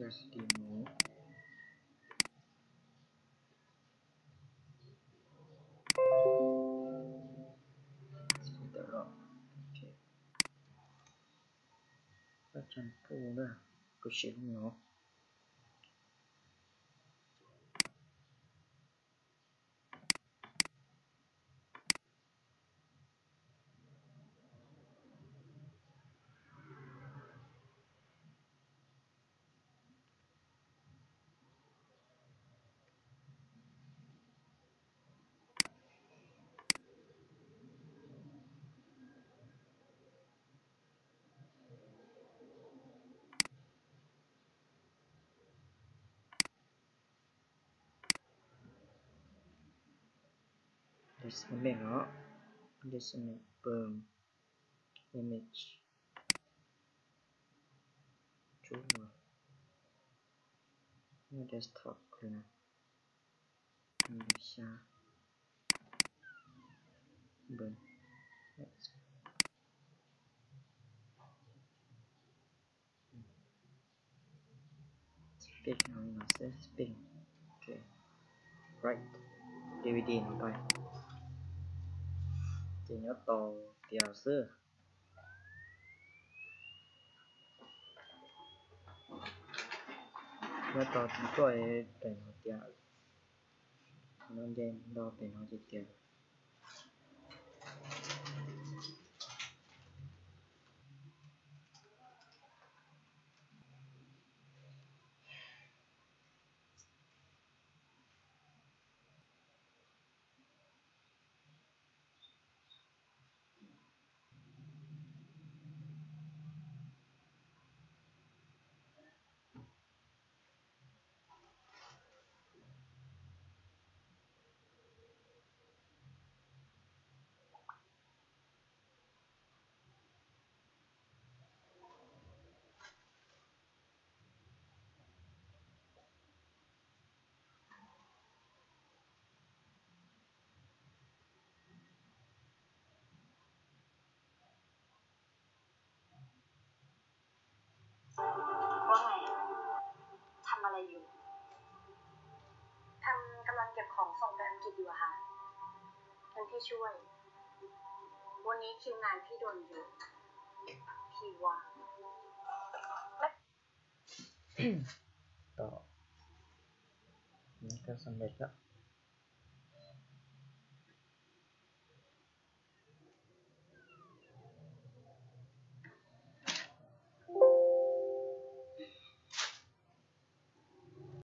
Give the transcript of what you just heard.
terus ini oke okay. just a mirror just a minute boom image drawer no desktop cleaner Indonesia boom Let's big you know, so big. Okay. Right. DVD, bye. จะยต่อเดี๋ยวซื้อแล้วตอนก็เป็นหัวใจนอนเย็นรอเป็นหัวจเดียอยู่ทำกำลังเก็บของส่งไปอังกฤษอยู่ค่ะท่านที่ช่วย วันนี้คิวงานพี่โดนอยู่ พี่ว่าต่อนี่ก็สำเร็จแล้ว